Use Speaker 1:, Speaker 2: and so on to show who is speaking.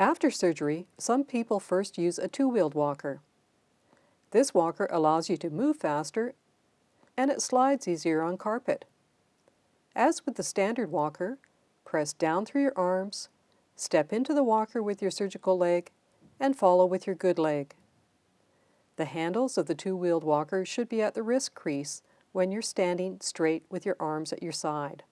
Speaker 1: After surgery, some people first use a two-wheeled walker. This walker allows you to move faster and it slides easier on carpet. As with the standard walker, press down through your arms, step into the walker with your surgical leg, and follow with your good leg. The handles of the two-wheeled walker should be at the wrist crease when you're standing straight with your arms at your side.